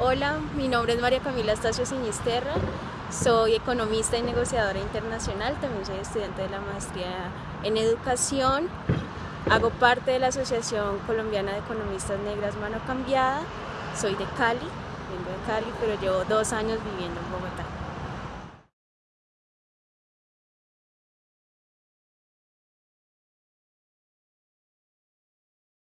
Hola, mi nombre es María Camila Estacio Sinisterra, soy economista y negociadora internacional, también soy estudiante de la maestría en educación, hago parte de la Asociación Colombiana de Economistas Negras Mano Cambiada, soy de Cali, vengo de Cali, pero llevo dos años viviendo en Bogotá.